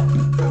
Música